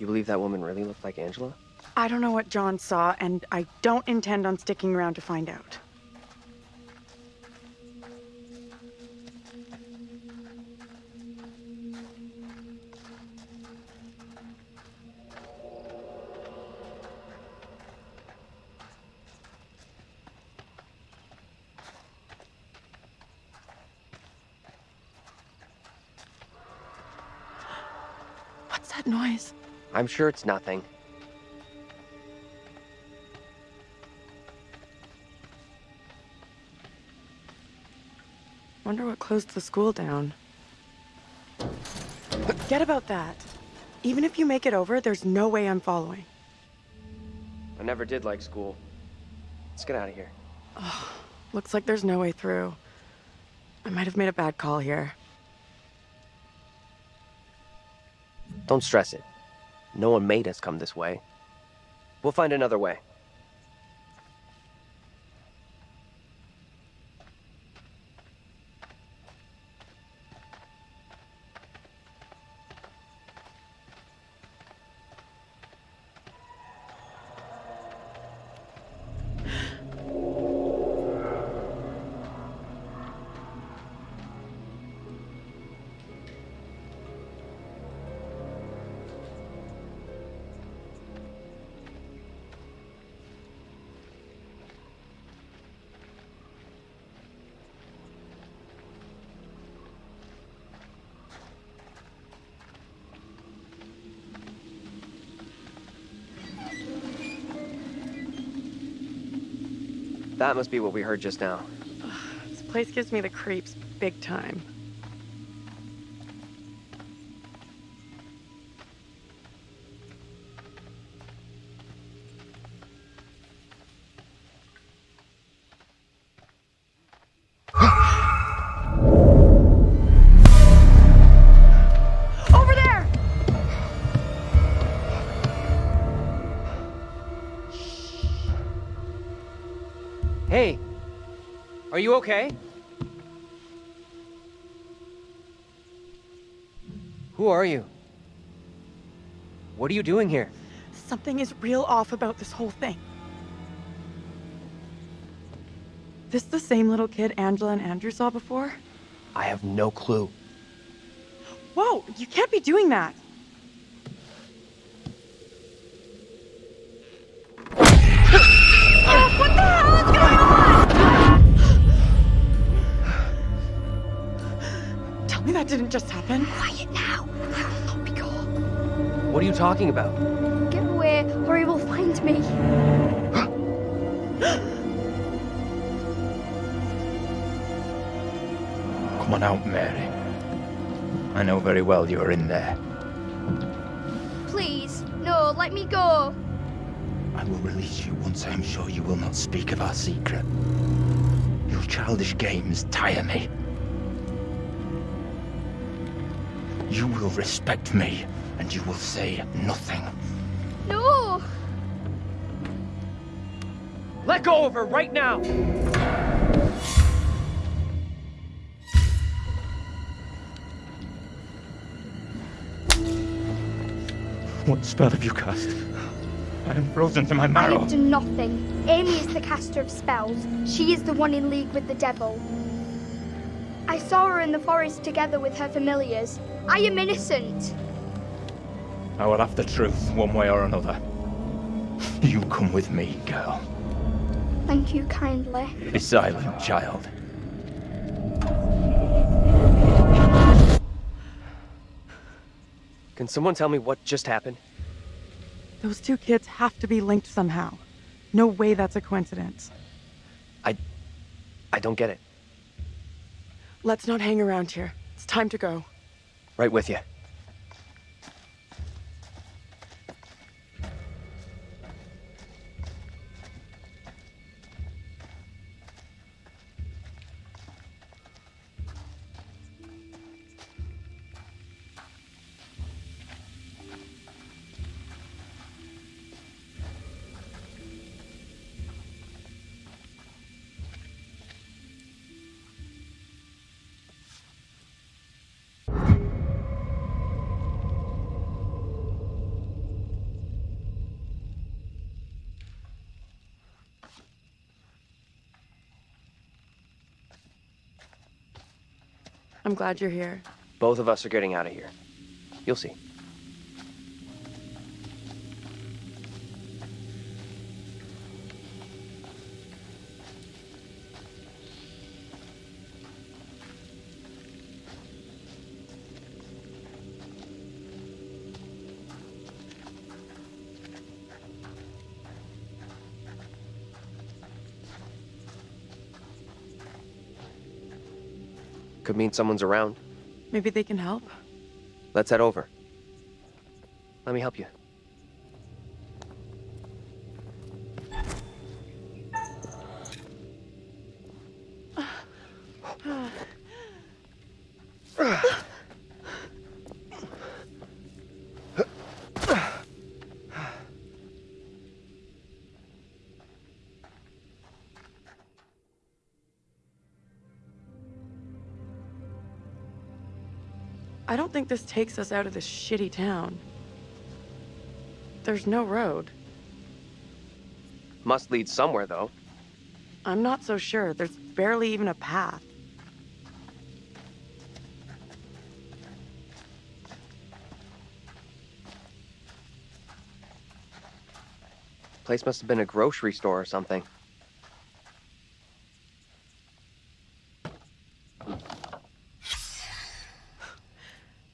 You believe that woman really looked like Angela? I don't know what John saw, and I don't intend on sticking around to find out. What's that noise? I'm sure it's nothing. Wonder what closed the school down. Forget about that. Even if you make it over, there's no way I'm following. I never did like school. Let's get out of here. Oh, Looks like there's no way through. I might have made a bad call here. Don't stress it. No one made us come this way. We'll find another way. That must be what we heard just now. This place gives me the creeps big time. Are you okay? Who are you? What are you doing here? Something is real off about this whole thing. This the same little kid Angela and Andrew saw before? I have no clue. Whoa, you can't be doing that. Didn't just happen. Quiet now. I will not be caught. What are you talking about? Get away, or he will find me. Come on out, Mary. I know very well you're in there. Please, no, let me go. I will release you once I am sure you will not speak of our secret. Your childish games tire me. You will respect me, and you will say nothing. No! Let go of her right now! What spell have you cast? I am frozen to my I marrow. have done nothing. Amy is the caster of spells. She is the one in league with the devil. I saw her in the forest together with her familiars. I am innocent. I will have the truth, one way or another. You come with me, girl. Thank you kindly. Be silent, child. Can someone tell me what just happened? Those two kids have to be linked somehow. No way that's a coincidence. I I don't get it. Let's not hang around here. It's time to go. Right with you. I'm glad you're here. Both of us are getting out of here. You'll see. Mean someone's around. Maybe they can help? Let's head over. Let me help you. This takes us out of this shitty town. There's no road. Must lead somewhere, though. I'm not so sure. There's barely even a path. Place must have been a grocery store or something.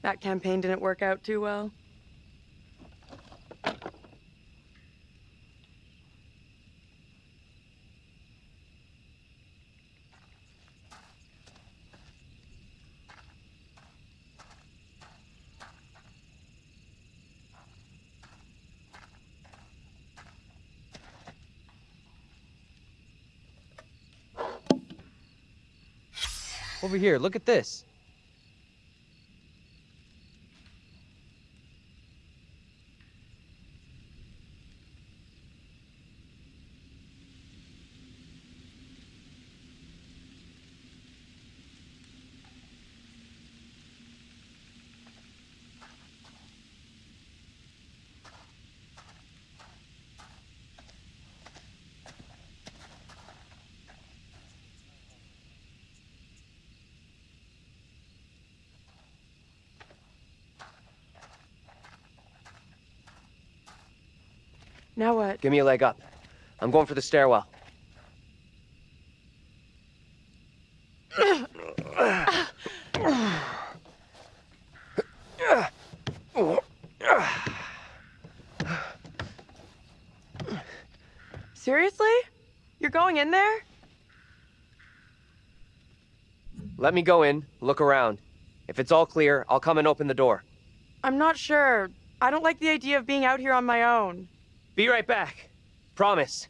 That campaign didn't work out too well. Over here, look at this. Now what? Give me a leg up. I'm going for the stairwell. Seriously? You're going in there? Let me go in, look around. If it's all clear, I'll come and open the door. I'm not sure. I don't like the idea of being out here on my own. Be right back. Promise.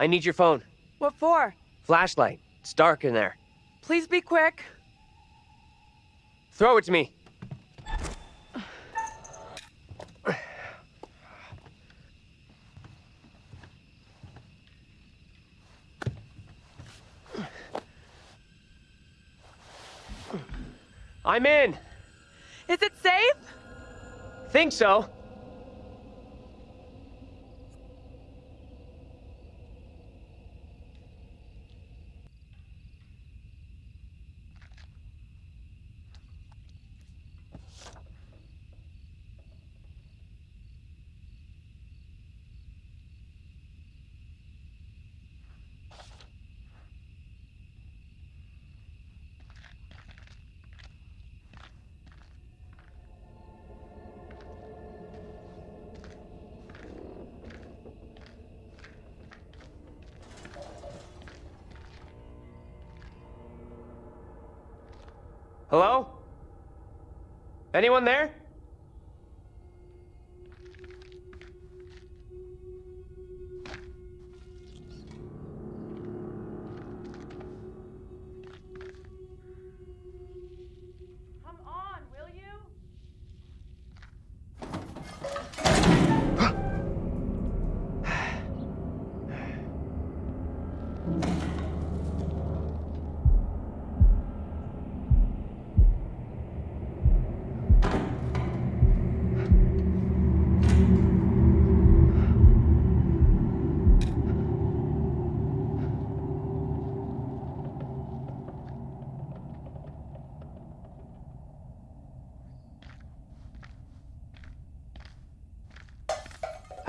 I need your phone. What for? Flashlight. It's dark in there. Please be quick. Throw it to me. I'm in. Is it safe? Think so. Hello? Anyone there?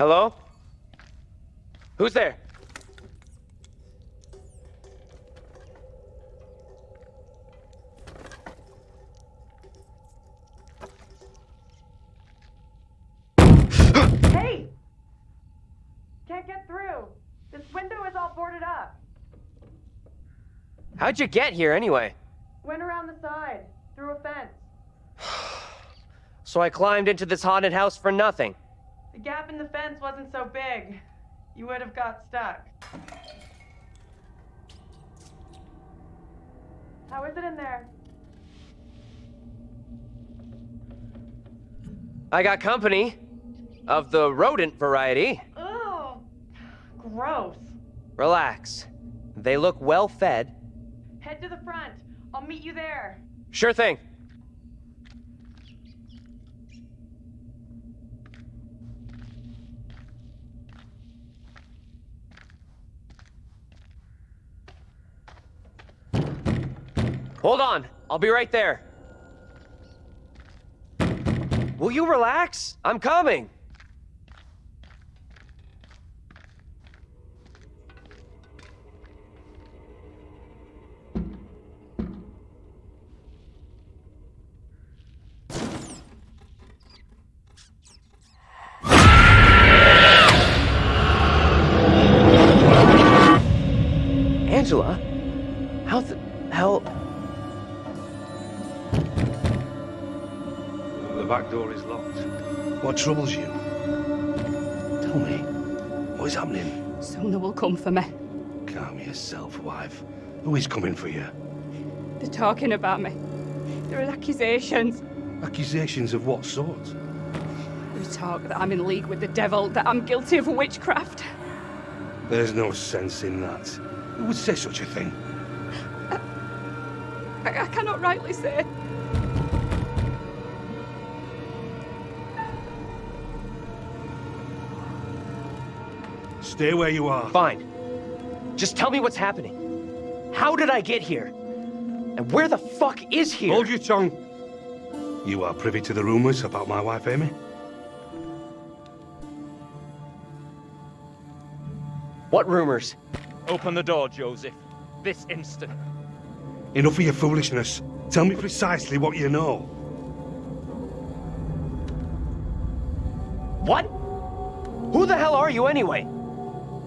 Hello? Who's there? Hey! Can't get through. This window is all boarded up. How'd you get here anyway? Went around the side, through a fence. So I climbed into this haunted house for nothing. The gap in the fence wasn't so big. You would have got stuck. How is it in there? I got company. Of the rodent variety. Oh, gross. Relax. They look well fed. Head to the front. I'll meet you there. Sure thing. Hold on. I'll be right there. Will you relax? I'm coming. Angela? Troubles you? Tell me, what is happening? Sona will come for me. Calm yourself, wife. Who is coming for you? They're talking about me. There are accusations. Accusations of what sort? They talk that I'm in league with the devil, that I'm guilty of witchcraft. There's no sense in that. Who would say such a thing? I, I cannot rightly say. Stay where you are. Fine. Just tell me what's happening. How did I get here? And where the fuck is here? Hold your tongue. You are privy to the rumors about my wife, Amy? What rumors? Open the door, Joseph. This instant. Enough of your foolishness. Tell me precisely what you know. What? Who the hell are you anyway?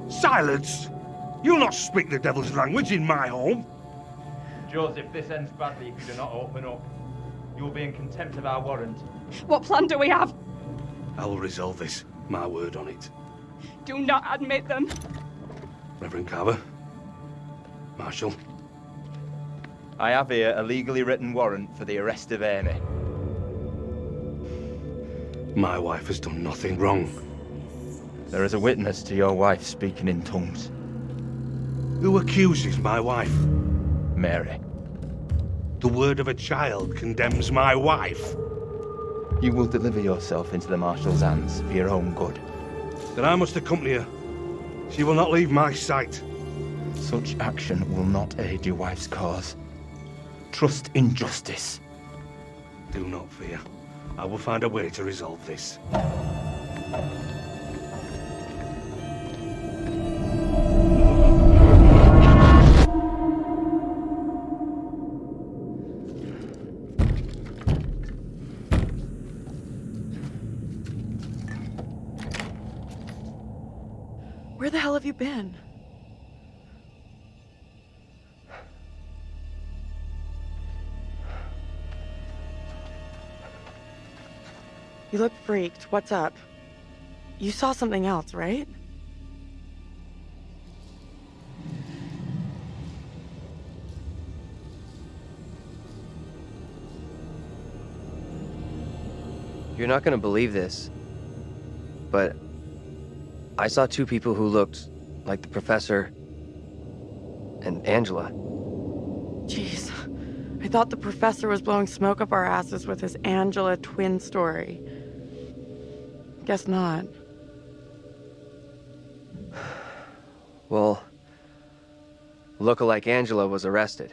Silence! You'll not speak the devil's language in my home. Joseph, this ends badly if you do not open up. You will be in contempt of our warrant. What plan do we have? I will resolve this. My word on it. Do not admit them. Reverend Carver. Marshal. I have here a legally written warrant for the arrest of Amy. My wife has done nothing wrong. There is a witness to your wife speaking in tongues. Who accuses my wife? Mary. The word of a child condemns my wife. You will deliver yourself into the Marshal's hands for your own good. Then I must accompany her. She will not leave my sight. Such action will not aid your wife's cause. Trust in justice. Do not fear. I will find a way to resolve this. You look freaked. What's up? You saw something else, right? You're not gonna believe this, but I saw two people who looked like the professor and Angela. Jeez. I thought the professor was blowing smoke up our asses with his Angela twin story. Guess not. Well, lookalike Angela was arrested.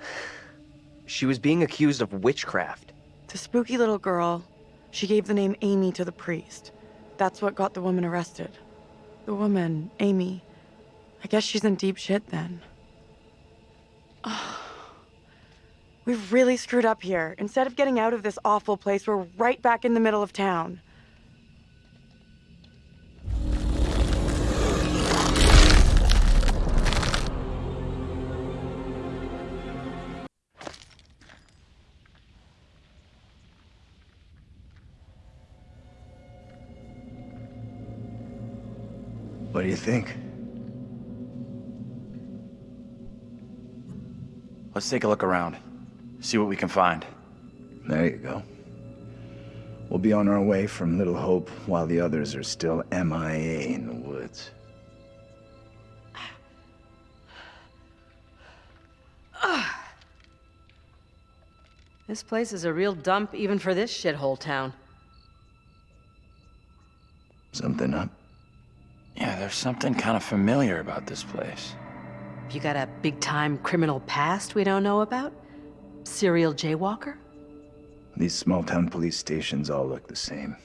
She was being accused of witchcraft. The spooky little girl, she gave the name Amy to the priest. that's what got the woman arrested. The woman, Amy. I guess she's in deep shit then. We've really screwed up here. Instead of getting out of this awful place, we're right back in the middle of town. Do you think? Let's take a look around. See what we can find. There you go. We'll be on our way from Little Hope while the others are still MIA in the woods. This place is a real dump even for this shithole town. Something up? Yeah, there's something kind of familiar about this place. You got a big-time criminal past we don't know about? Serial jaywalker? These small-town police stations all look the same.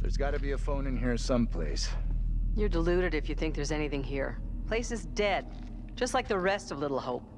There's gotta be a phone in here someplace. You're deluded if you think there's anything here. Place is dead, just like the rest of Little Hope.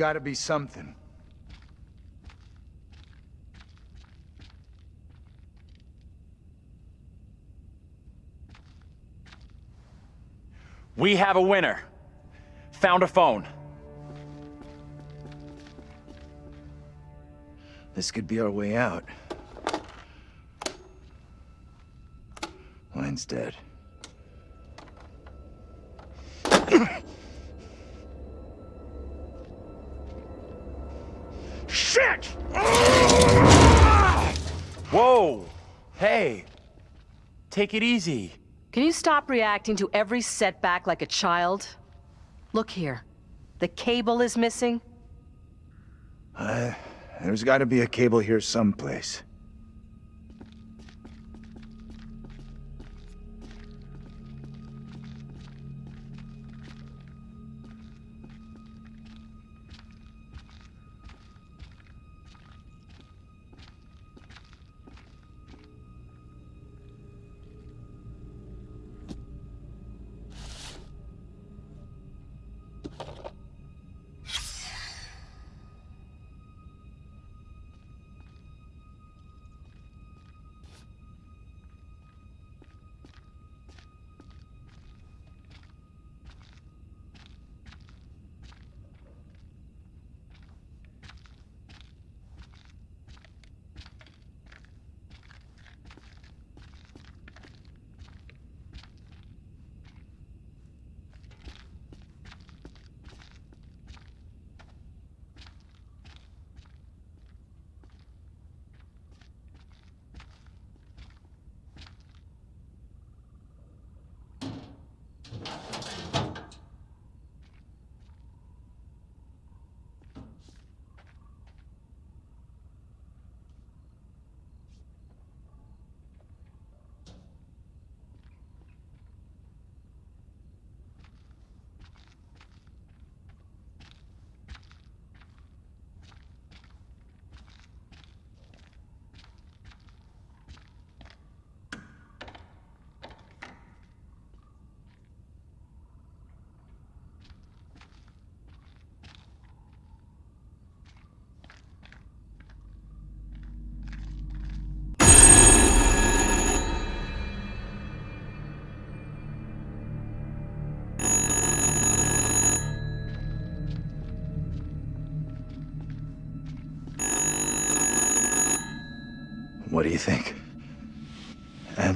There's gotta be something. We have a winner. Found a phone. This could be our way out. Line's dead. Take it easy. Can you stop reacting to every setback like a child? Look here. The cable is missing. Uh, there's gotta be a cable here someplace.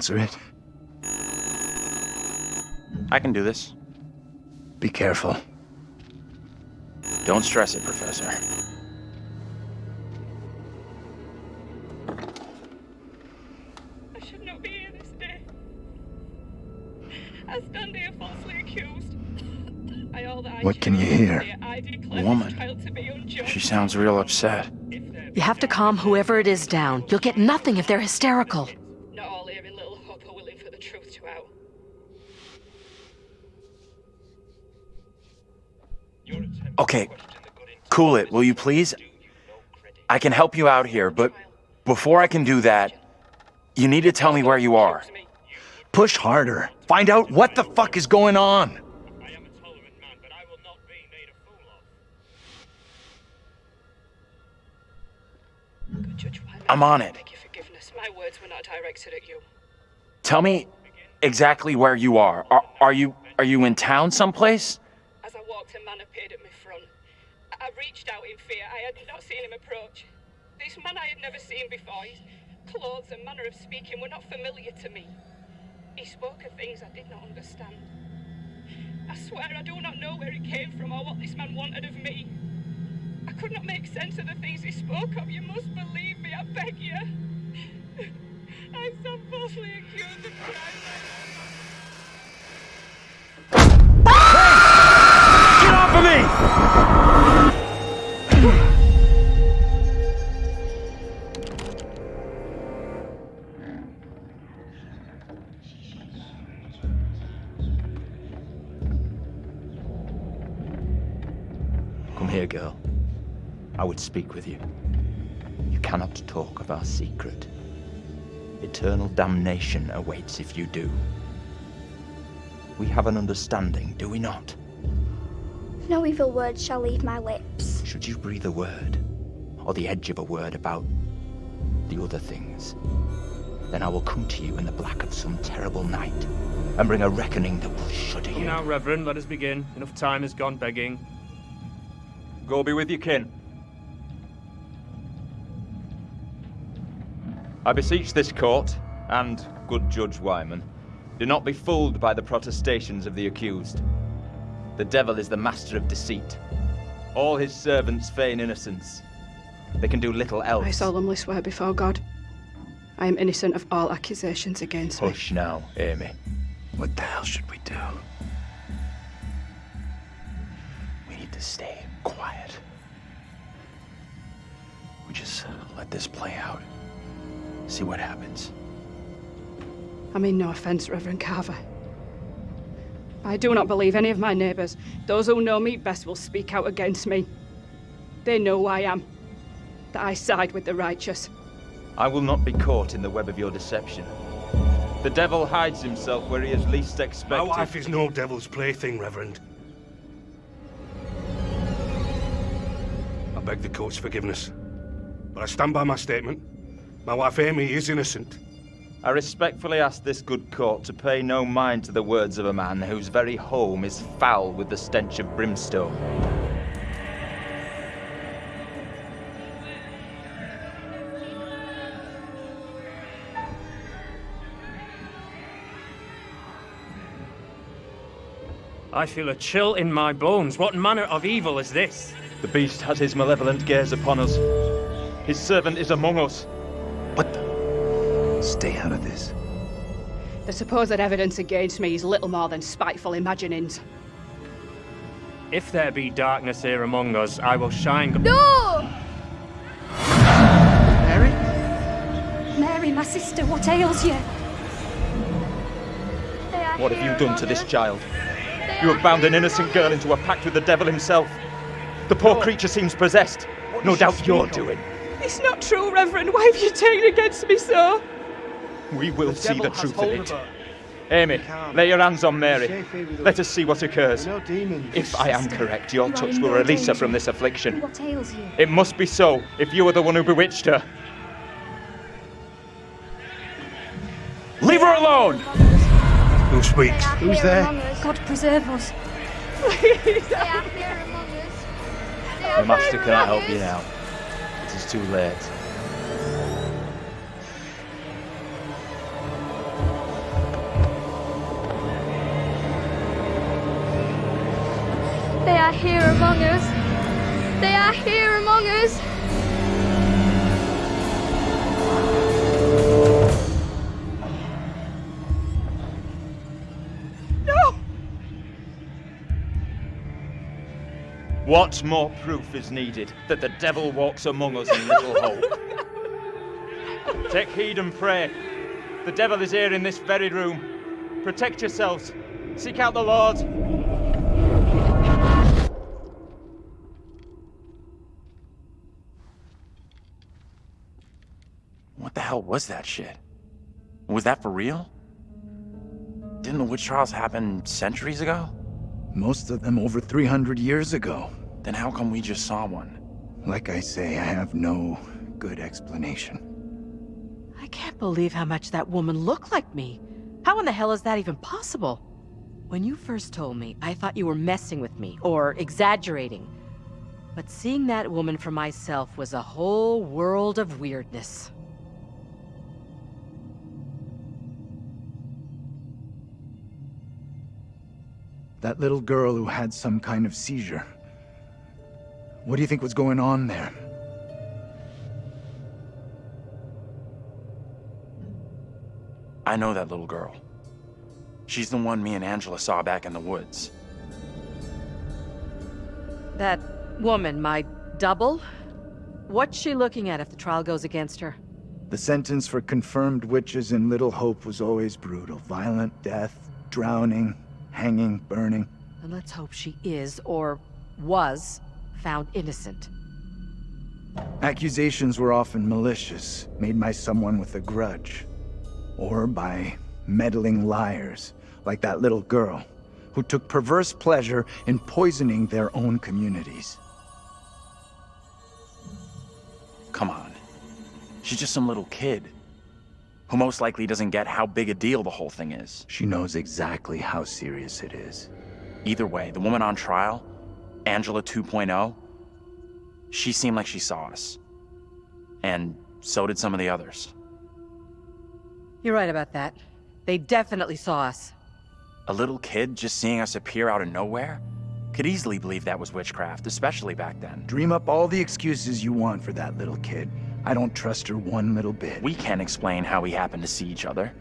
Answer it. I can do this. Be careful. Don't stress it, Professor. I should not be here this day. I stand here falsely accused. I all that I What can you hear? to say I declare this Woman. trial to be unjust. She sounds real upset. You have to calm whoever it is down. You'll get nothing if they're hysterical. Cool it, will you please? I can help you out here, but before I can do that, you need to tell me where you are. Push harder. Find out what the fuck is going on. I am a tolerant man, but I will not be made a fool of. Good Judge Wyman, I'm on it. beg your forgiveness. My words were not directed at you. Tell me exactly where you are. Are, are you are you in town someplace? As I walked, a man appeared at reached out in fear. I had not seen him approach. This man I had never seen before. His clothes and manner of speaking were not familiar to me. He spoke of things I did not understand. I swear I do not know where he came from or what this man wanted of me. I could not make sense of the things he spoke of. You must believe me, I beg you. I stand falsely accused of crime. Get off of me! I would speak with you. You cannot talk of our secret. Eternal damnation awaits if you do. We have an understanding, do we not? No evil word shall leave my lips. Should you breathe a word, or the edge of a word about the other things, then I will come to you in the black of some terrible night and bring a reckoning that will shudder Come you. now, Reverend, let us begin. Enough time has gone begging. Go be with your kin. I beseech this court, and good Judge Wyman, do not be fooled by the protestations of the accused. The devil is the master of deceit. All his servants feign innocence. They can do little else. I solemnly swear before God, I am innocent of all accusations against me. Hush now, Amy. What the hell should we do? We need to stay quiet. We just uh, let this play out. See what happens. I mean no offence, Reverend Carver. I do not believe any of my neighbours. Those who know me best will speak out against me. They know who I am. That I side with the righteous. I will not be caught in the web of your deception. The devil hides himself where he is least expected. My expected. wife is no devil's plaything, Reverend. I beg the court's forgiveness. But I stand by my statement. My wife Amy is innocent. I respectfully ask this good court to pay no mind to the words of a man whose very home is foul with the stench of brimstone. I feel a chill in my bones. What manner of evil is this? The beast has his malevolent gaze upon us. His servant is among us. What the? Stay out of this. The supposed evidence against me is little more than spiteful imaginings. If there be darkness here among us, I will shine. No! Mary? Mary, my sister, what ails you? What have you done to this child? You have bound an innocent girl into a pact with the devil himself. The poor creature seems possessed. No doubt your doing. It's not true, Reverend. Why have you turned against me so? We will see the truth of it. Amy, lay your hands on Mary. Let us see what occurs. If I am correct, your You touch will no release her from this affliction. What ails you? It must be so, if you are the one who bewitched her. Leave her alone! Who speaks? Who's there? God preserve us. They are here among us. They are The master cannot help you now. It is too late. Are here among us. They are here among us. No! What more proof is needed that the devil walks among us in Little Hope? Take heed and pray. The devil is here in this very room. Protect yourselves. Seek out the Lord. What the hell was that shit? Was that for real? Didn't the witch trials happen centuries ago? Most of them over 300 years ago. Then how come we just saw one? Like I say, I have no good explanation. I can't believe how much that woman looked like me. How in the hell is that even possible? When you first told me, I thought you were messing with me, or exaggerating. But seeing that woman for myself was a whole world of weirdness. That little girl who had some kind of seizure. What do you think was going on there? I know that little girl. She's the one me and Angela saw back in the woods. That woman, my double? What's she looking at if the trial goes against her? The sentence for confirmed witches in Little Hope was always brutal. Violent death, drowning, hanging, burning. And let's hope she is, or was, found innocent. Accusations were often malicious, made by someone with a grudge. Or by meddling liars, like that little girl, who took perverse pleasure in poisoning their own communities. Come on. She's just some little kid. Who most likely doesn't get how big a deal the whole thing is. She knows exactly how serious it is. Either way, the woman on trial, Angela 2.0, she seemed like she saw us. And so did some of the others. You're right about that. They definitely saw us. A little kid just seeing us appear out of nowhere? Could easily believe that was witchcraft, especially back then. Dream up all the excuses you want for that little kid. I don't trust her one little bit. We can't explain how we happened to see each other.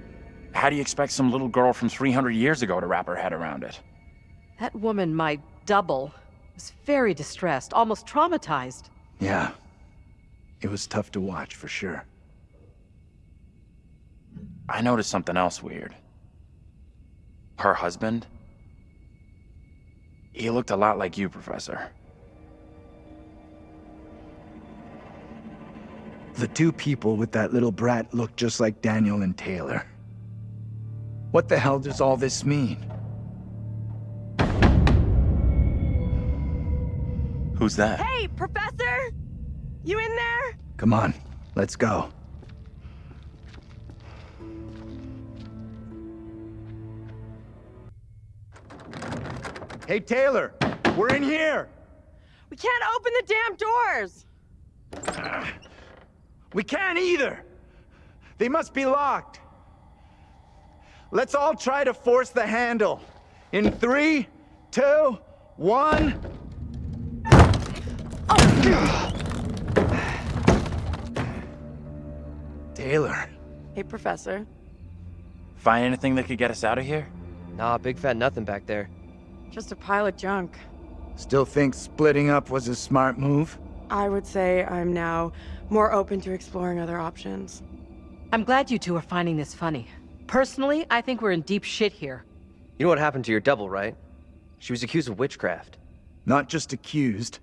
How do you expect some little girl from 300 years ago to wrap her head around it? That woman, my double, was very distressed, almost traumatized. Yeah. It was tough to watch, for sure. I noticed something else weird. Her husband? He looked a lot like you, Professor. The two people with that little brat look just like Daniel and Taylor. What the hell does all this mean? Who's that? Hey, Professor! You in there? Come on, let's go. Hey, Taylor! We're in here! We can't open the damn doors! Ah. We can't either! They must be locked. Let's all try to force the handle. In three, two, one... Taylor. Hey, Professor. Find anything that could get us out of here? Nah, big fat nothing back there. Just a pile of junk. Still think splitting up was a smart move? I would say I'm now more open to exploring other options. I'm glad you two are finding this funny. Personally, I think we're in deep shit here. You know what happened to your double, right? She was accused of witchcraft. Not just accused,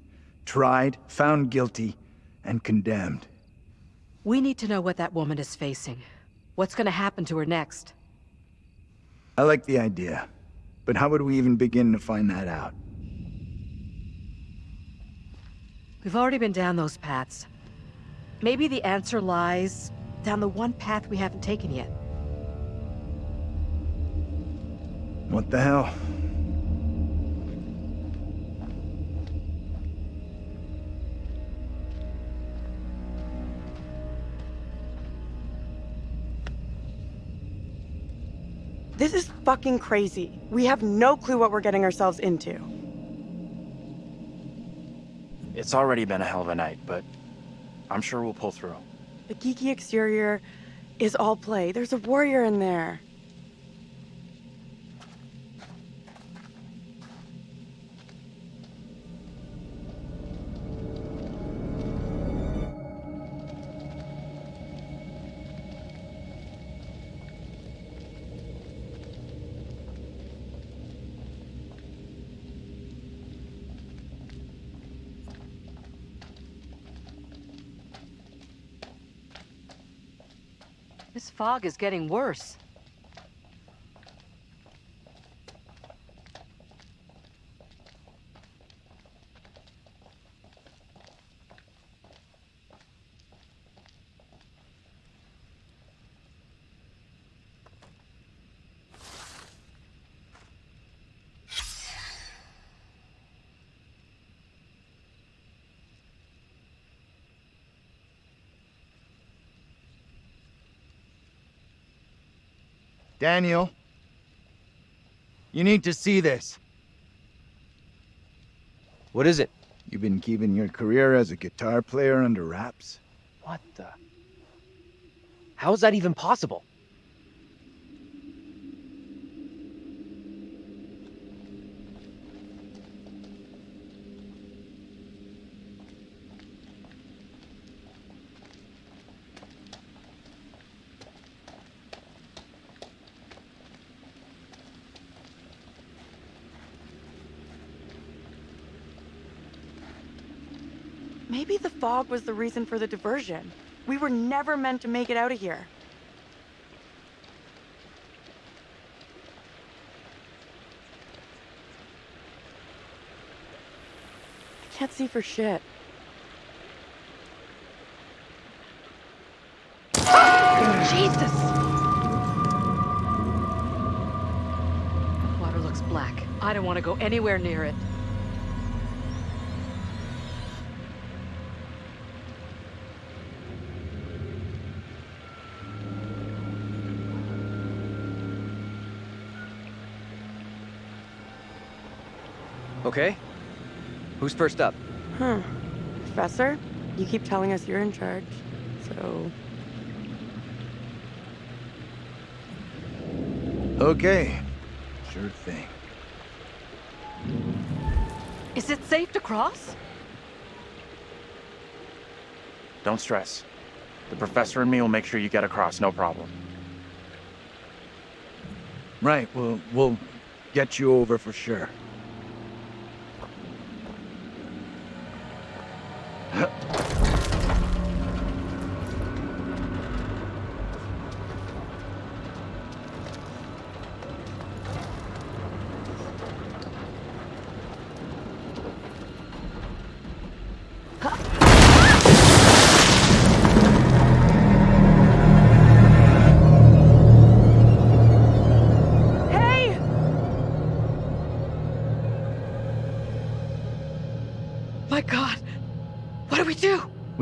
tried, found guilty, and condemned. We need to know what that woman is facing. What's gonna happen to her next? I like the idea, but how would we even begin to find that out? We've already been down those paths. Maybe the answer lies down the one path we haven't taken yet. What the hell? This is fucking crazy. We have no clue what we're getting ourselves into. It's already been a hell of a night, but I'm sure we'll pull through. The geeky exterior is all play. There's a warrior in there. Fog is getting worse. Daniel, you need to see this. What is it? You've been keeping your career as a guitar player under wraps? What the? How is that even possible? Maybe the fog was the reason for the diversion. We were never meant to make it out of here. I can't see for shit. Jesus! Water looks black. I don't want to go anywhere near it. Okay. Who's first up? Huh. Professor, you keep telling us you're in charge, so... Okay. Sure thing. Is it safe to cross? Don't stress. The professor and me will make sure you get across, no problem. Right, we'll, we'll get you over for sure.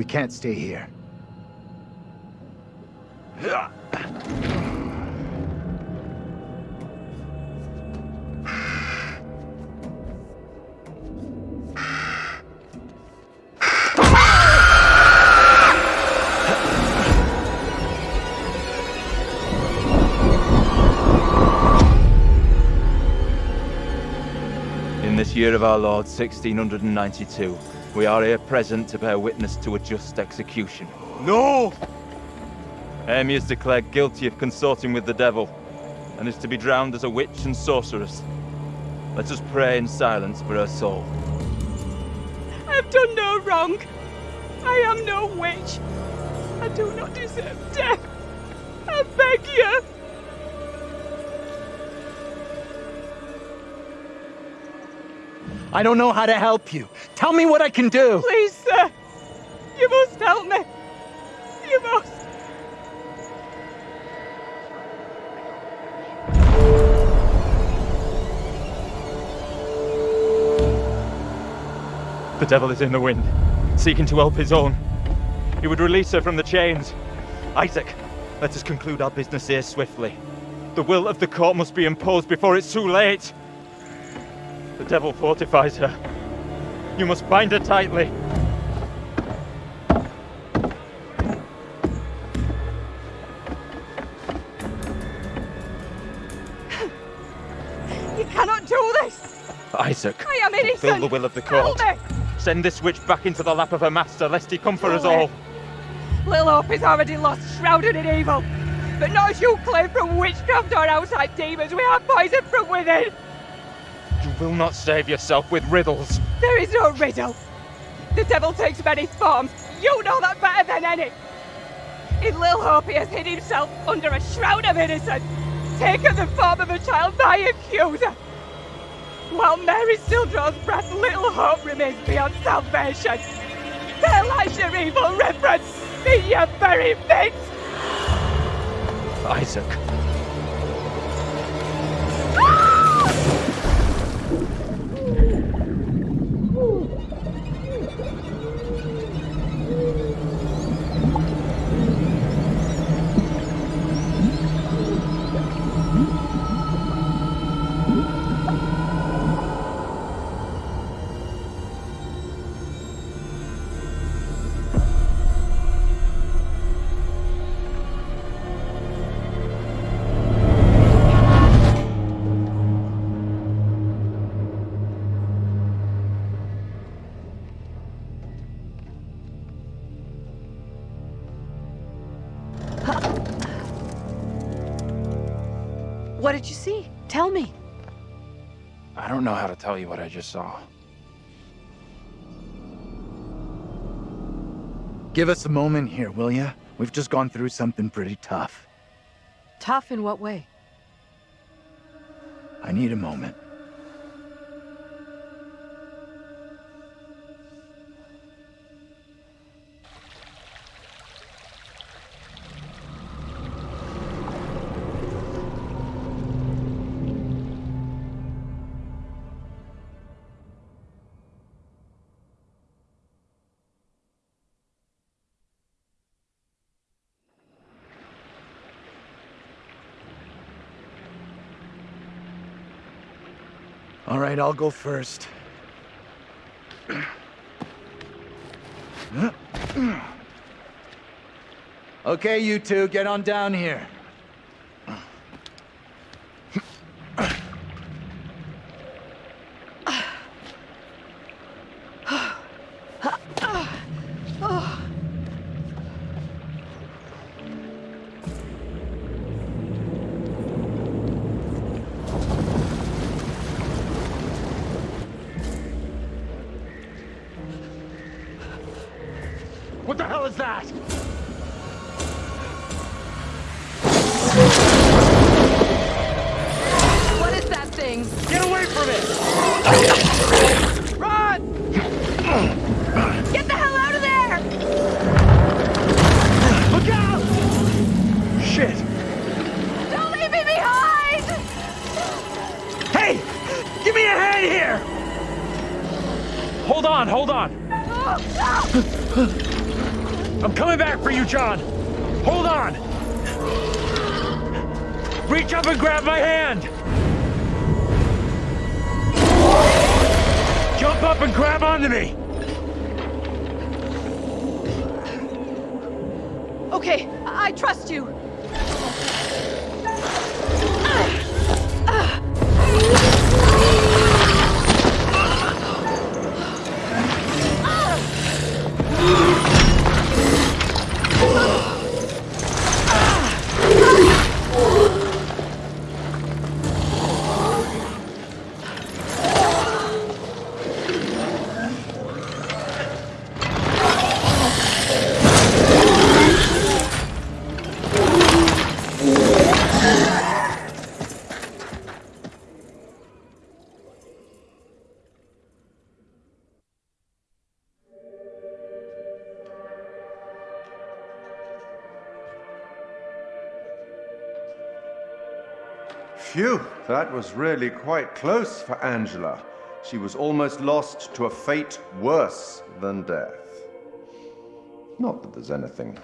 Can't stay here. In this year of our Lord 1692, we are here present to bear witness to a just execution. No! Amy is declared guilty of consorting with the devil, and is to be drowned as a witch and sorceress. Let us pray in silence for her soul. I've done no wrong. I am no witch. I do not deserve death. I beg you. I don't know how to help you. Tell me what I can do. Please, sir. You must help me. You must. The devil is in the wind, seeking to help his own. He would release her from the chains. Isaac, let us conclude our business here swiftly. The will of the court must be imposed before it's too late. The devil fortifies her. You must bind her tightly. You cannot do this! Isaac, I am innocent! fulfill the will of the court. Send this witch back into the lap of her master, lest he come for us all. Little Hope is already lost, shrouded in evil. But not as you claim from witchcraft or outside demons. We have poison from within. You will not save yourself with riddles. There is no riddle. The devil takes many forms. You know that better than any. In Little Hope, he has hid himself under a shroud of innocence, taken the form of a child by accuser. While Mary still draws breath, little hope remains beyond salvation. There lies your evil Reverend in your very midst. Isaac. Tell you what I just saw. Give us a moment here, will ya? We've just gone through something pretty tough. Tough in what way? I need a moment. Right, I'll go first. Okay, you two, get on down here. Is that thing? Get away from it! Run! Get the hell out of there! Look out! Shit! Don't leave me behind! Hey! Give me a hand here! Hold on, hold on. I'm coming back for you, John. Hold on. Reach up and grab my hand. Up and grab onto me. Okay, I trust you. That was really quite close for Angela. She was almost lost to a fate worse than death. Not that there's anything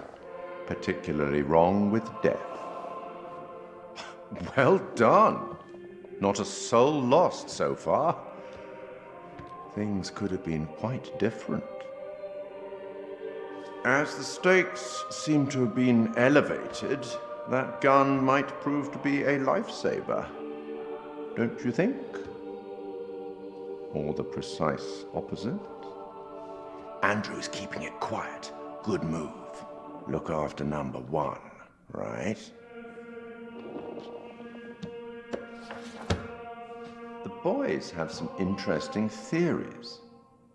particularly wrong with death. Well done. Not a soul lost so far. things could have been quite different. As the stakes seem to have been elevated, that gun might prove to be a lifesaver. Don't you think? Or the precise opposite? Andrew's keeping it quiet. Good move. Look after number one, right? The boys have some interesting theories.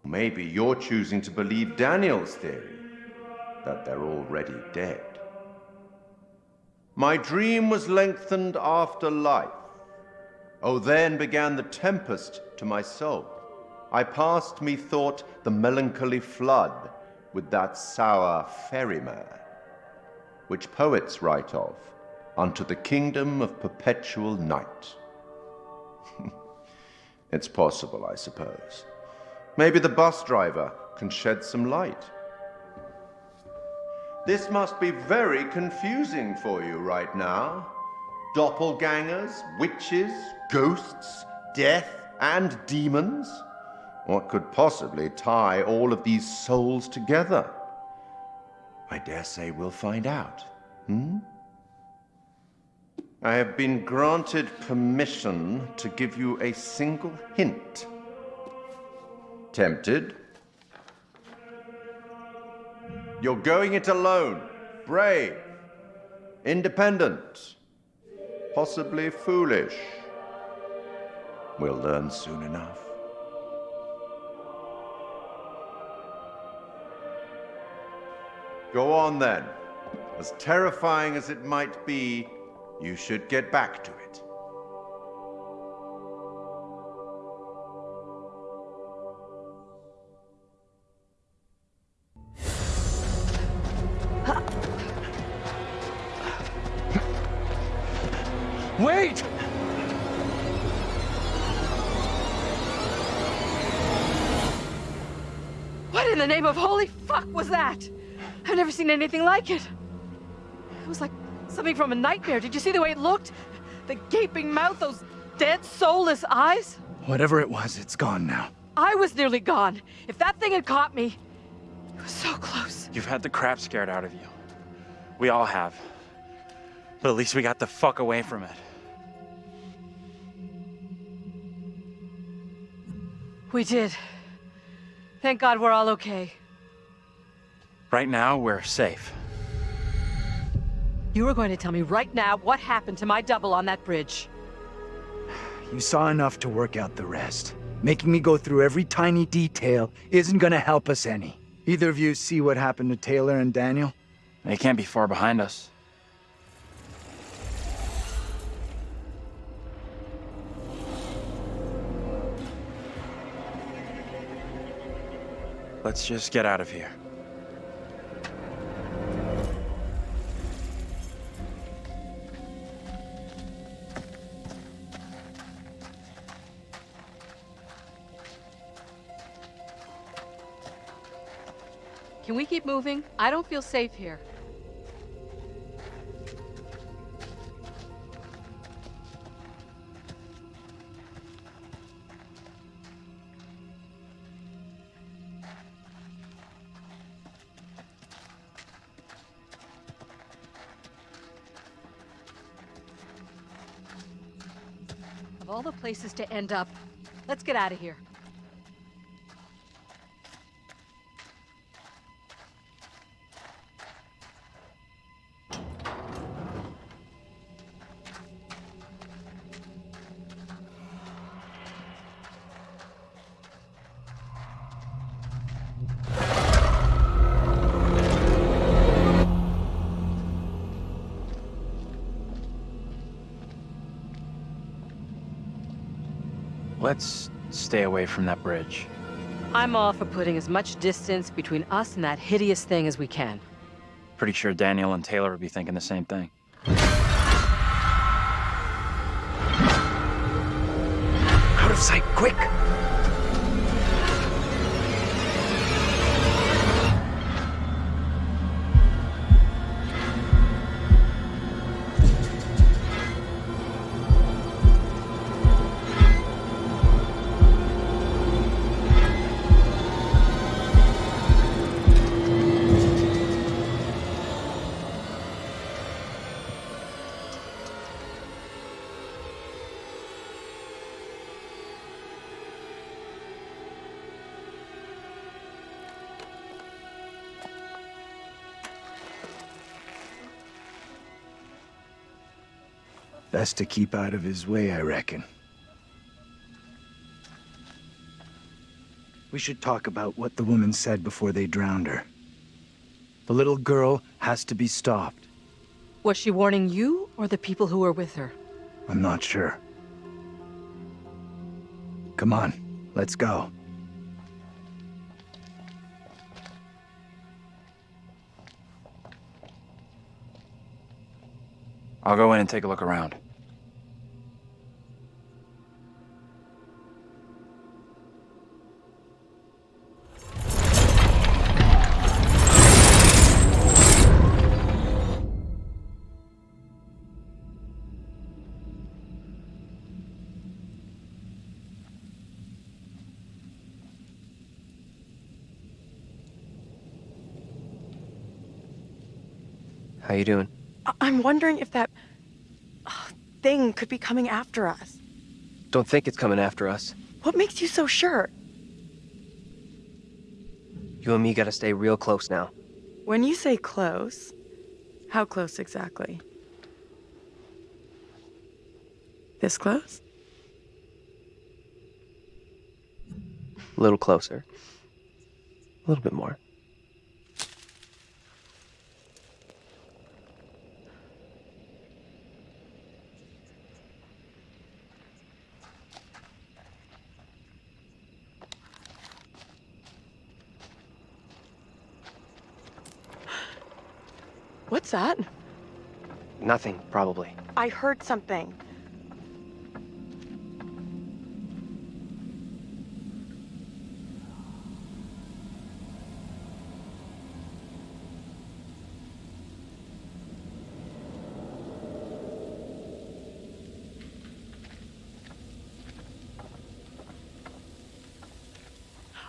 Maybe you're choosing to believe Daniel's theory that they're already dead. My dream was lengthened after life. Oh, then began the tempest to my soul. I passed, methought, the melancholy flood with that sour ferryman, which poets write of, unto the kingdom of perpetual night. it's possible, I suppose. Maybe the bus driver can shed some light. This must be very confusing for you right now. Doppelgangers, witches, ghosts, death, and demons. What could possibly tie all of these souls together? I dare say we'll find out. Hmm? I have been granted permission to give you a single hint. Tempted? You're going it alone, brave, independent, possibly foolish. We'll learn soon enough. Go on then. As terrifying as it might be, you should get back to it. That? I've never seen anything like it. It was like something from a nightmare. Did you see the way it looked? The gaping mouth, those dead, soulless eyes? Whatever it was, it's gone now. I was nearly gone. If that thing had caught me, it was so close. You've had the crap scared out of you. We all have. But at least we got the fuck away from it. We did. Thank God we're all okay. Right now, we're safe. You were going to tell me right now what happened to my double on that bridge. You saw enough to work out the rest. Making me go through every tiny detail isn't gonna help us any. Either of you see what happened to Taylor and Daniel? They can't be far behind us. Let's just get out of here. Moving? I don't feel safe here. Of all the places to end up, let's get out of here. Stay away from that bridge. I'm all for putting as much distance between us and that hideous thing as we can. Pretty sure Daniel and Taylor would be thinking the same thing. Out of sight, quick! Best to keep out of his way, I reckon. We should talk about what the woman said before they drowned her. The little girl has to be stopped. Was she warning you or the people who were with her? I'm not sure. Come on, let's go. I'll go in and take a look around. How you doing? I- I'm wondering if that uh, thing could be coming after us. Don't think it's coming after us. What makes you so sure? You and me gotta stay real close now. When you say close, how close exactly? This close? A little closer. A little bit more. What's that? Nothing, probably. I heard something.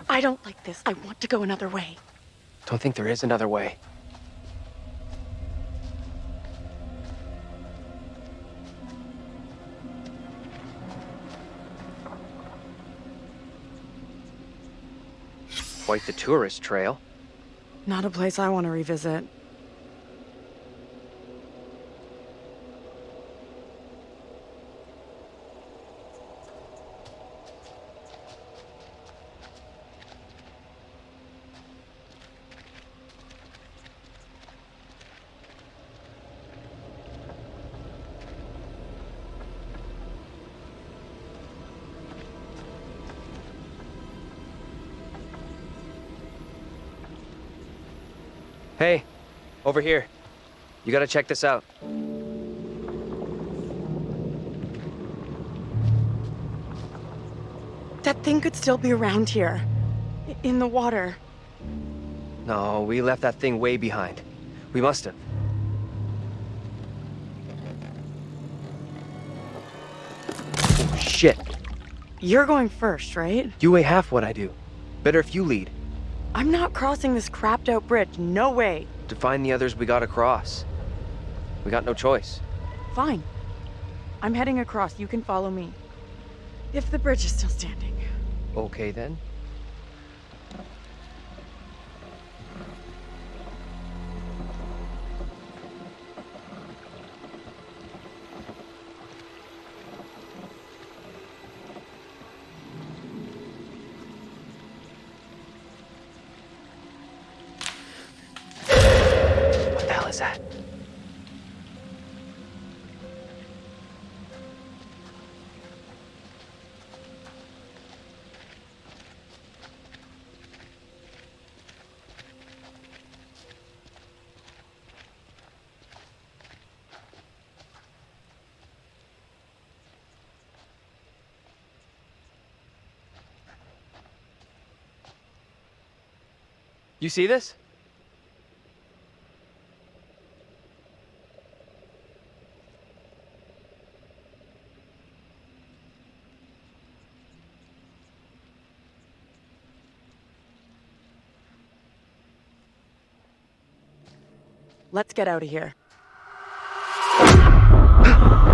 I don't like this. I want to go another way. Don't think there is another way. Quite the tourist trail. Not a place I want to revisit. Hey, over here. You gotta check this out. That thing could still be around here. In the water. No, we left that thing way behind. We must have. Oh, shit. You're going first, right? You weigh half what I do. Better if you lead. I'm not crossing this crapped out bridge. No way. To find the others we gotta cross. We got no choice. Fine. I'm heading across. You can follow me. If the bridge is still standing. Okay then. You see this? Let's get out of here.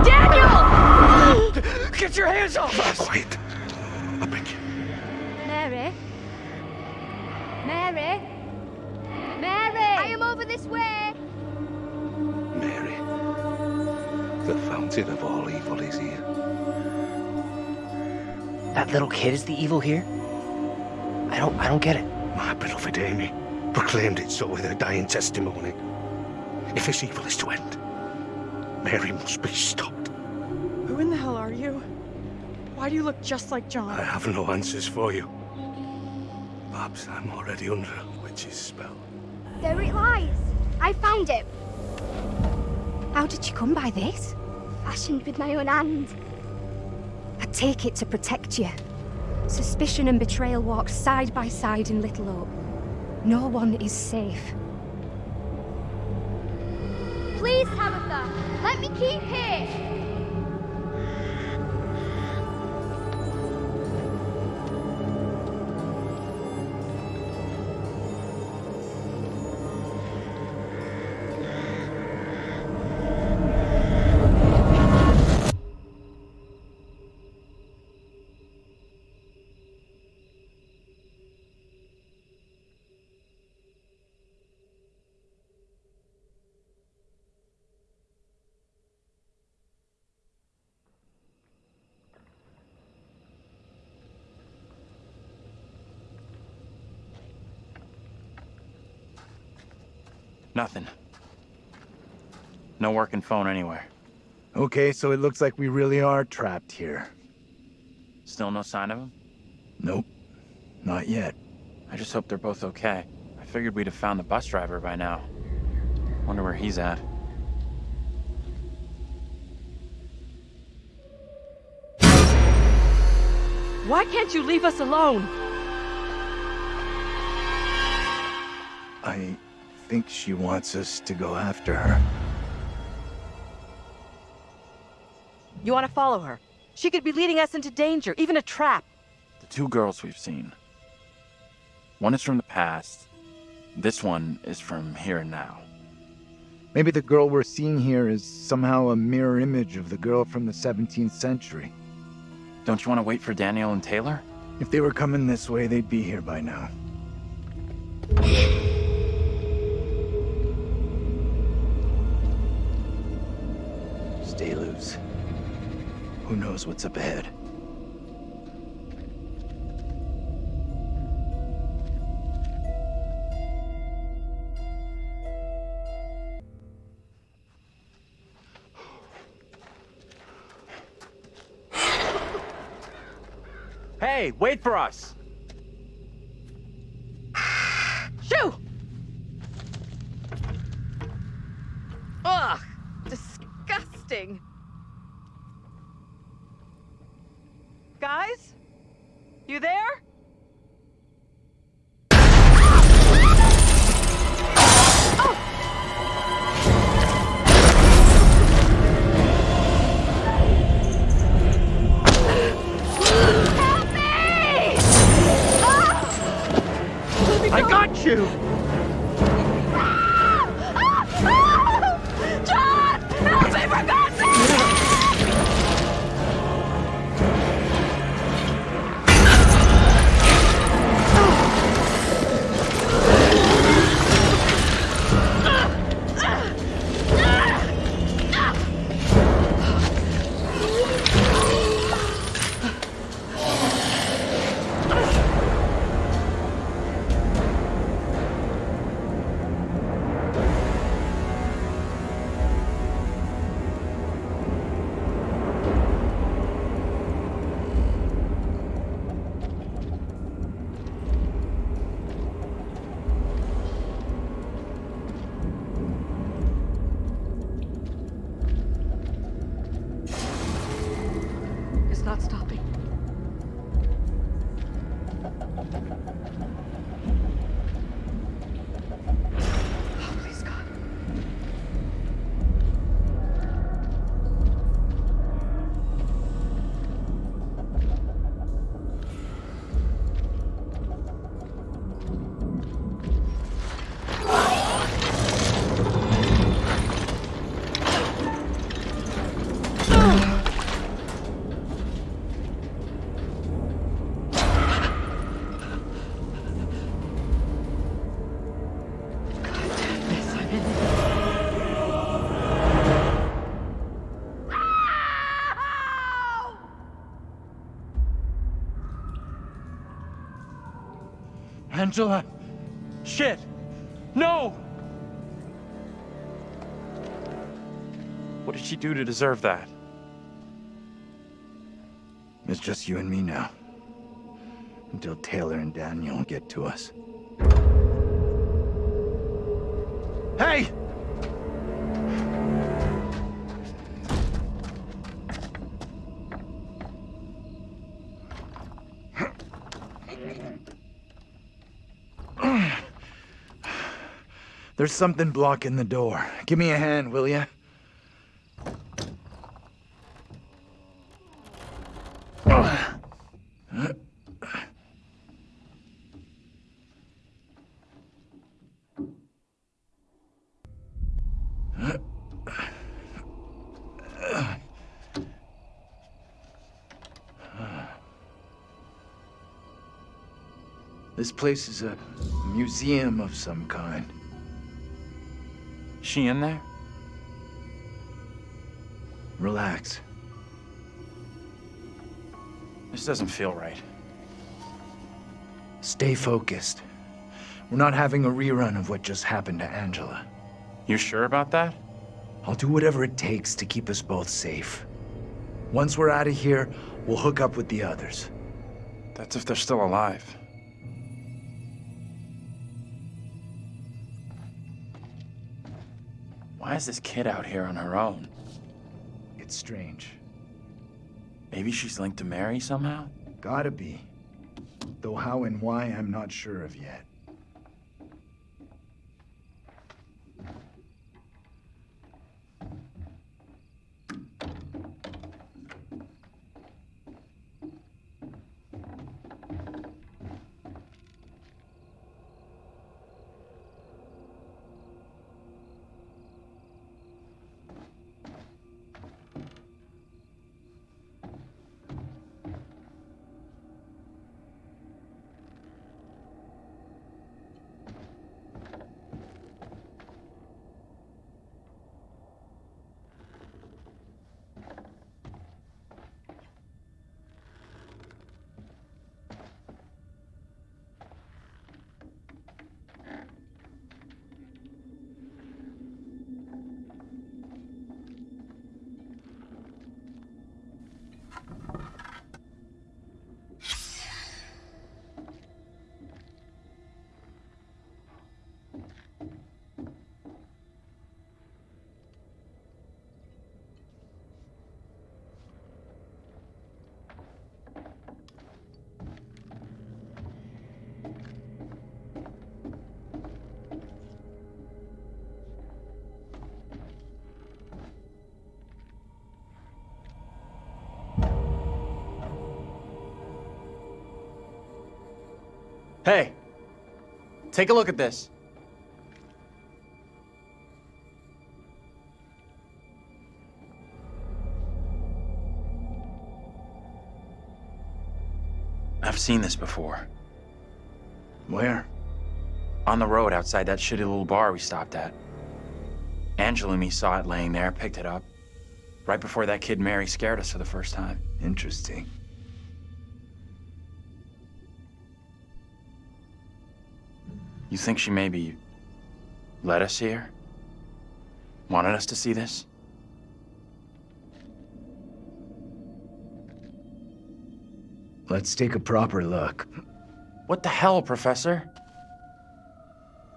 Daniel! Get your hands off us! Quiet. The of all evil is here. That little kid is the evil here? I don't I don't get it. My beloved Amy proclaimed it so with her dying testimony. If this evil is to end, Mary must be stopped. Who in the hell are you? Why do you look just like John? I have no answers for you. Perhaps I'm already under a witch's spell. There it lies. I found it. How did you come by this? Fashioned with my own hand. I take it to protect you. Suspicion and betrayal walk side by side in Little Hope. No one is safe. Please, Tabitha, let me keep here. Nothing. No working phone anywhere. Okay, so it looks like we really are trapped here. Still no sign of him? Nope. Not yet. I just hope they're both okay. I figured we'd have found the bus driver by now. Wonder where he's at. Why can't you leave us alone? I think she wants us to go after her. You want to follow her? She could be leading us into danger, even a trap. The two girls we've seen. One is from the past. This one is from here and now. Maybe the girl we're seeing here is somehow a mirror image of the girl from the 17th century. Don't you want to wait for Daniel and Taylor? If they were coming this way, they'd be here by now. Who knows what's up ahead? Hey, wait for us! Angela! Shit! No! What did she do to deserve that? It's just you and me now. Until Taylor and Daniel get to us. Hey! There's something blocking the door. Give me a hand, will ya? This place is a museum of some kind. She in there? Relax. This doesn't feel right. Stay focused. We're not having a rerun of what just happened to Angela. You sure about that? I'll do whatever it takes to keep us both safe. Once we're out of here, we'll hook up with the others. That's if they're still alive. Is this kid out here on her own? It's strange. Maybe she's linked to Mary somehow? Gotta be. Though how and why, I'm not sure of yet. Hey, take a look at this. I've seen this before. Where? On the road outside that shitty little bar we stopped at. Angela and me saw it laying there, picked it up. Right before that kid Mary scared us for the first time. Interesting. You think she maybe led us here? Wanted us to see this? Let's take a proper look. What the hell, Professor?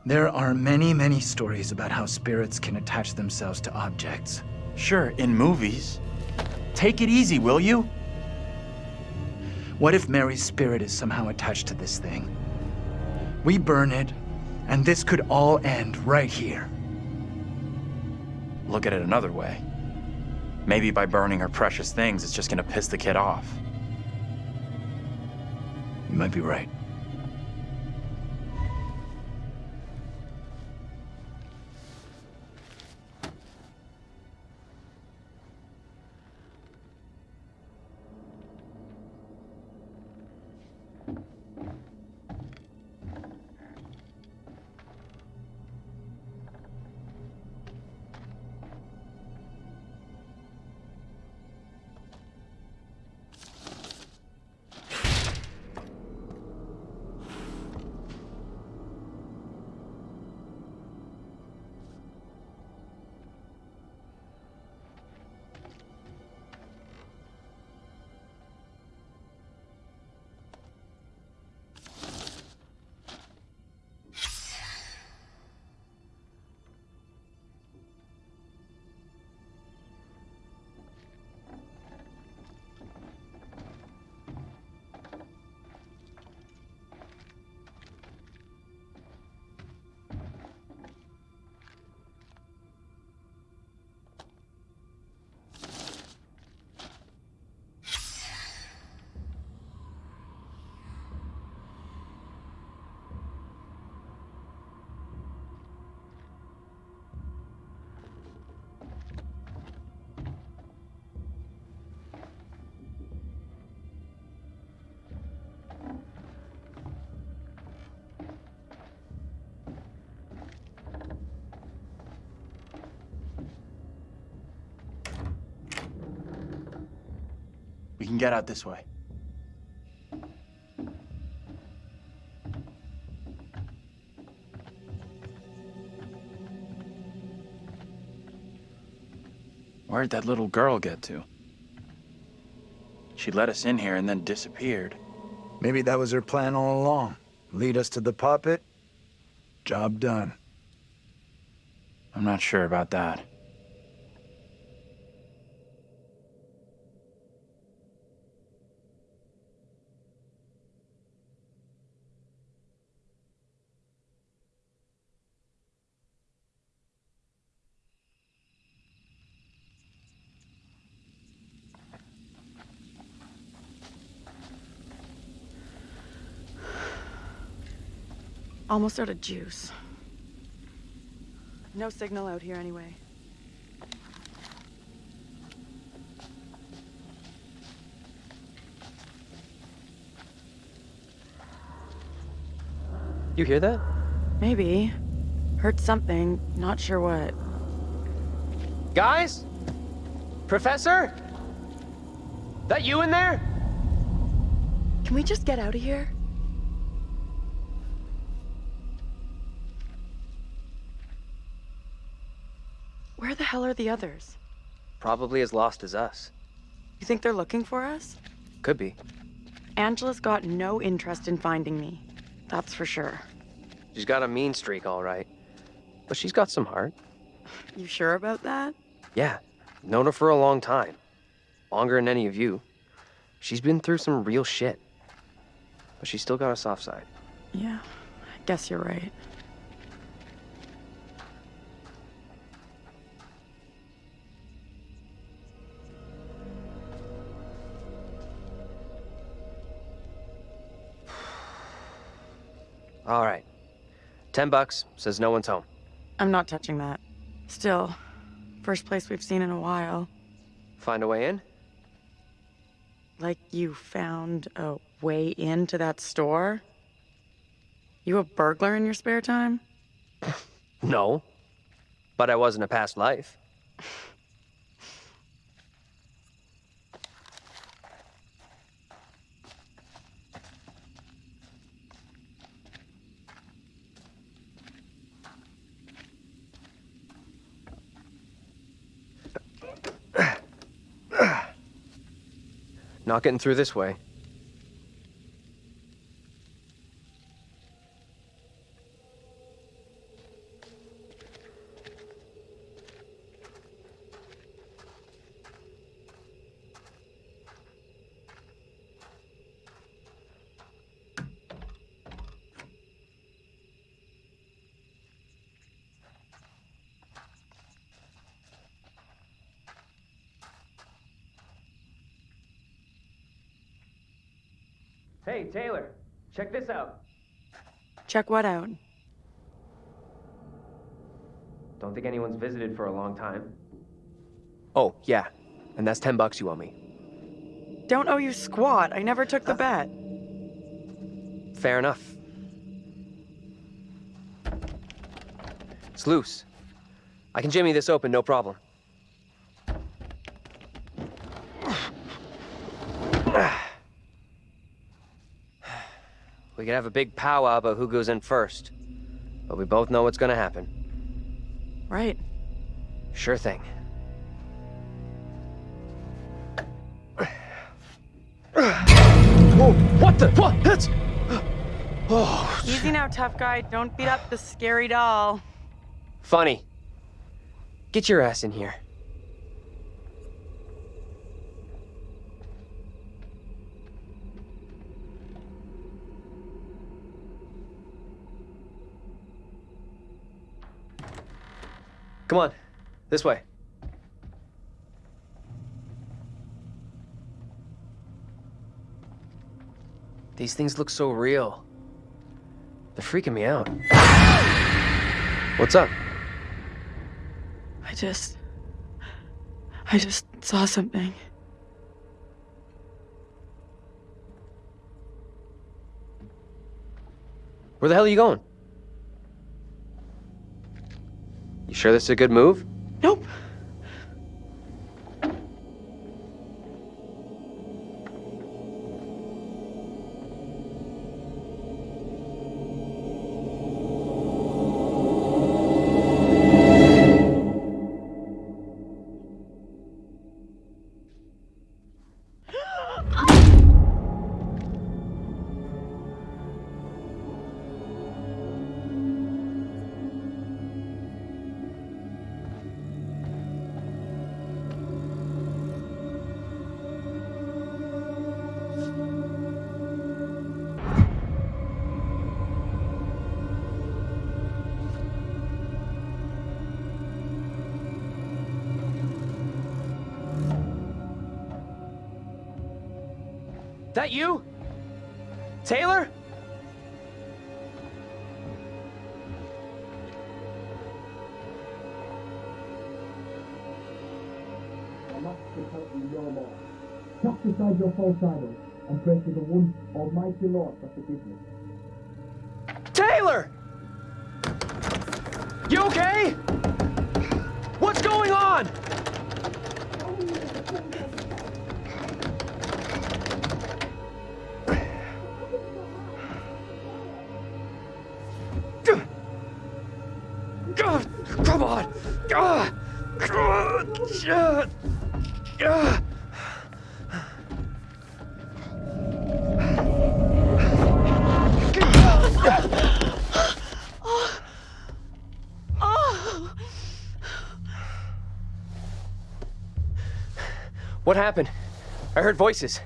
There are many, many stories about how spirits can attach themselves to objects. Sure, in movies. Take it easy, will you? What if Mary's spirit is somehow attached to this thing? We burn it, and this could all end right here. Look at it another way. Maybe by burning her precious things, it's just gonna piss the kid off. You might be right. Can get out this way. Where'd that little girl get to? She let us in here and then disappeared. Maybe that was her plan all along. Lead us to the puppet. Job done. I'm not sure about that. Almost out of juice. No signal out here anyway. You hear that? Maybe. Heard something, not sure what. Guys? Professor? That you in there? Can we just get out of here? Where the hell are the others? Probably as lost as us. You think they're looking for us? Could be. Angela's got no interest in finding me. That's for sure. She's got a mean streak, all right. But she's got some heart. You sure about that? Yeah, known her for a long time. Longer than any of you. She's been through some real shit. But she's still got a soft side. Yeah, I guess you're right. All right. Ten bucks, says no one's home. I'm not touching that. Still, first place we've seen in a while. Find a way in? Like you found a way into that store? You a burglar in your spare time? No. But I was in a past life. Not getting through this way. Hey, Taylor, check this out. Check what out? Don't think anyone's visited for a long time. Oh, yeah. And that's 10 bucks you owe me. Don't owe you squat. I never took the uh. bet. Fair enough. It's loose. I can jimmy this open, no problem. We could have a big powwow about who goes in first. But we both know what's gonna happen. Right. Sure thing. Whoa, what the? What? That's. Oh. Easy now, tough guy. Don't beat up the scary doll. Funny. Get your ass in here. Come on, this way. These things look so real. They're freaking me out. What's up? I just. I just saw something. Where the hell are you going? You sure this is a good move? Nope. False idols and pray to the one Almighty Lord for forgiveness. Taylor! What happened? I heard voices.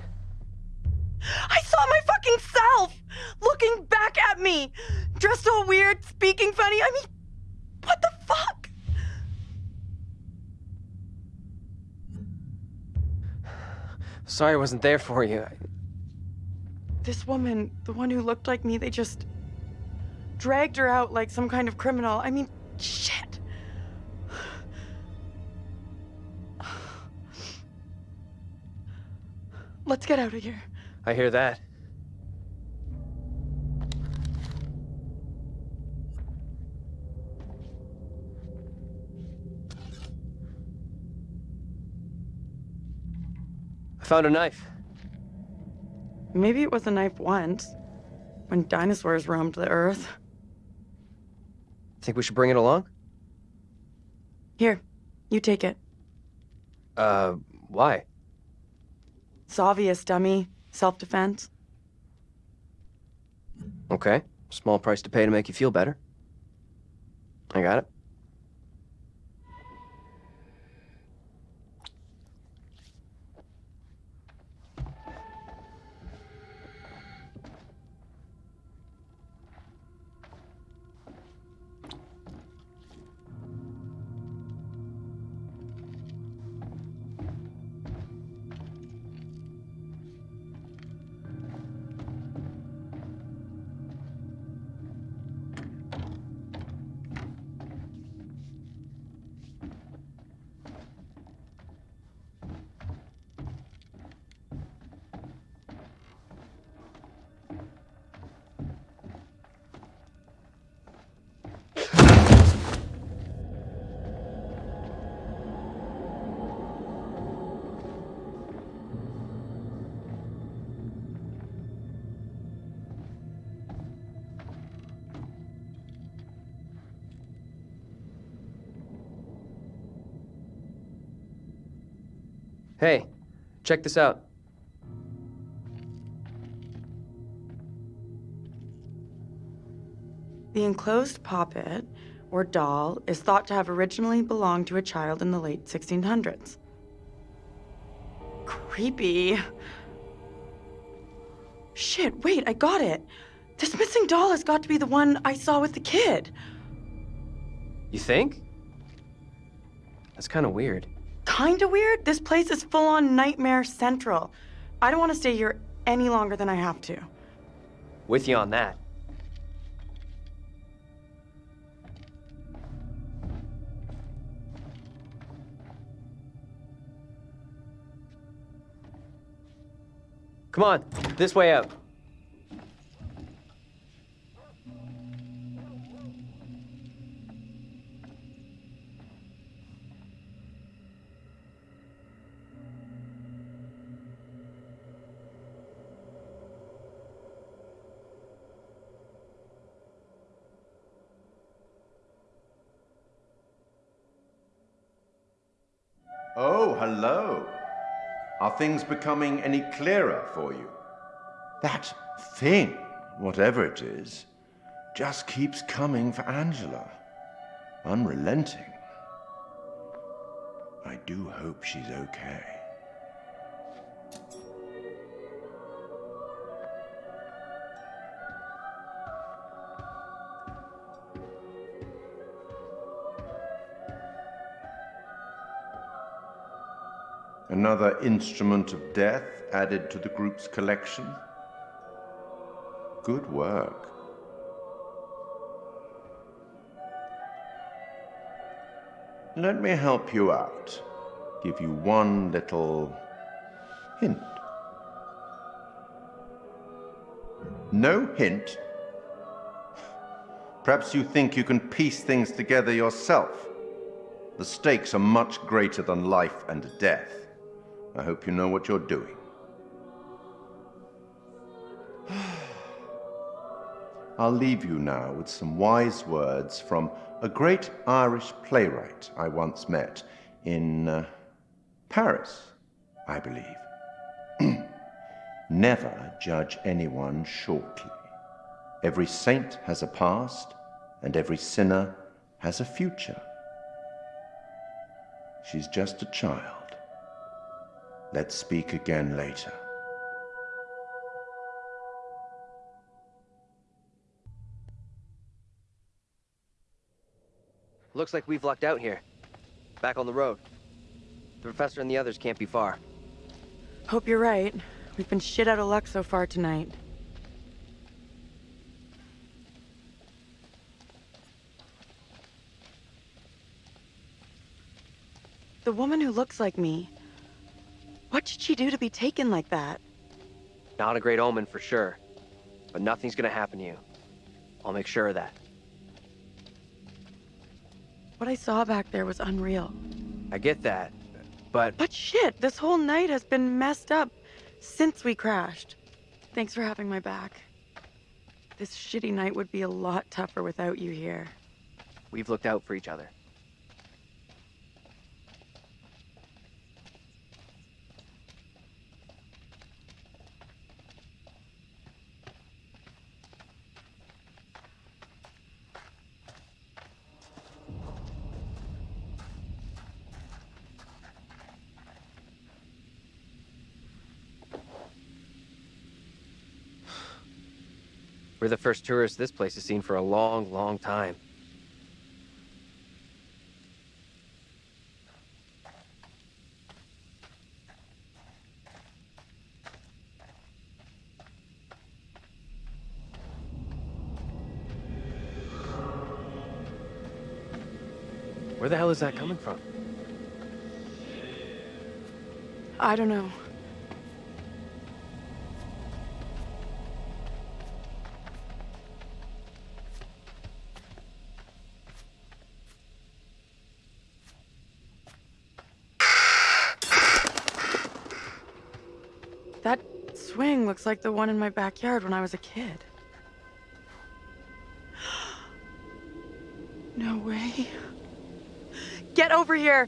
I saw my fucking self looking back at me, dressed all weird, speaking funny. I mean, what the fuck? Sorry I wasn't there for you. This woman, the one who looked like me, they just dragged her out like some kind of criminal. I mean, Let's get out of here. I hear that. I found a knife. Maybe it was a knife once, when dinosaurs roamed the earth. Think we should bring it along? Here, you take it. Uh, why? It's obvious, dummy. Self-defense. Okay. Small price to pay to make you feel better. I got it. Check this out. The enclosed poppet, or doll, is thought to have originally belonged to a child in the late 1600s. Creepy. Shit, wait, I got it. This missing doll has got to be the one I saw with the kid. You think? That's kind of weird. Kinda weird. This place is full on Nightmare Central. I don't want to stay here any longer than I have to. With you on that. Come on, this way out. Things becoming any clearer for you? That thing, whatever it is, just keeps coming for Angela. Unrelenting. I do hope she's okay. Another instrument of death added to the group's collection. Good work. Let me help you out. Give you one little hint. No hint? Perhaps you think you can piece things together yourself. The stakes are much greater than life and death. I hope you know what you're doing. I'll leave you now with some wise words from a great Irish playwright I once met in uh, Paris, I believe. Never judge anyone shortly. Every saint has a past, and every sinner has a future. She's just a child. Let's speak again later. Looks like we've lucked out here. Back on the road. The professor and the others can't be far. Hope you're right. We've been shit out of luck so far tonight. The woman who looks like me. What did she do to be taken like that? Not a great omen for sure. But nothing's gonna happen to you. I'll make sure of that. What I saw back there was unreal. I get that, but... But shit, this whole night has been messed up since we crashed. Thanks for having my back. This shitty night would be a lot tougher without you here. We've looked out for each other. We're the first tourists this place has seen for a long, long time. Where the hell is that coming from? I don't know. That swing looks like the one in my backyard when I was a kid. No way. Get over here!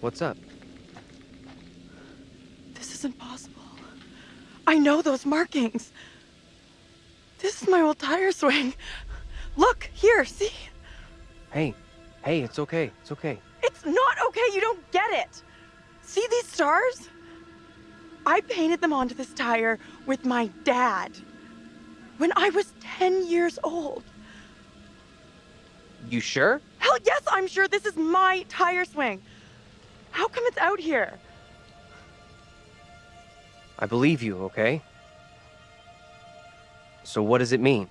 What's up? This isn't possible. I know those markings. This is my old tire swing. Look, here, see? Hey, hey, it's okay, it's okay. It's not okay, you don't get it. See these stars? I painted them onto this tire with my dad when I was 10 years old. You sure? Hell yes, I'm sure this is my tire swing. How come it's out here? I believe you, okay? So what does it mean?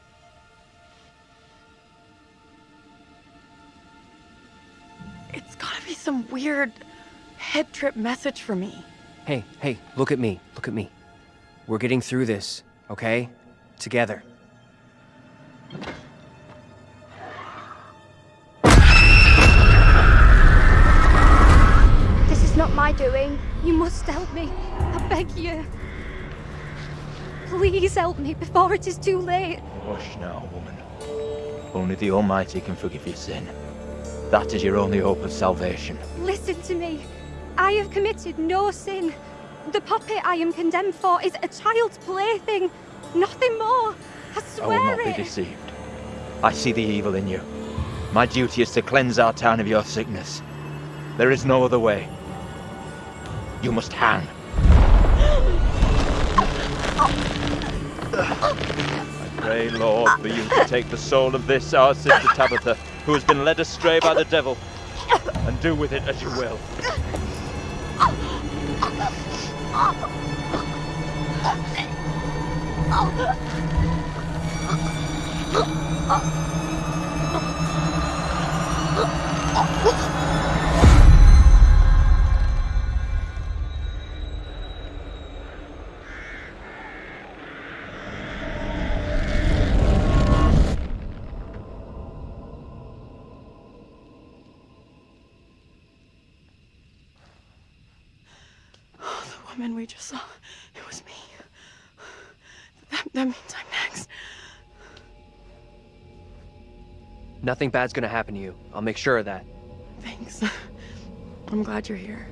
It's gotta be some weird head trip message for me. Hey, hey, look at me, look at me. We're getting through this, okay? Together. This is not my doing. You must help me. I beg you. Please help me before it is too late. Hush now, woman. Only the Almighty can forgive your sin. That is your only hope of salvation. Listen to me. I have committed no sin. The puppet I am condemned for is a child's plaything. Nothing more. I I swear will not it. be deceived. I see the evil in you. My duty is to cleanse our town of your sickness. There is no other way. You must hang. I pray, Lord, for you to take the soul of this, our sister Tabitha, who has been led astray by the devil, and do with it as you will. The we just saw, it was me. That, that means I'm next. Nothing bad's gonna happen to you. I'll make sure of that. Thanks. I'm glad you're here.